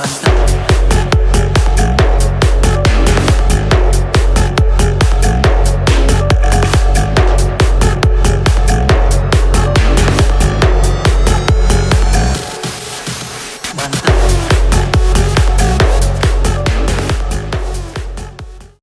basta.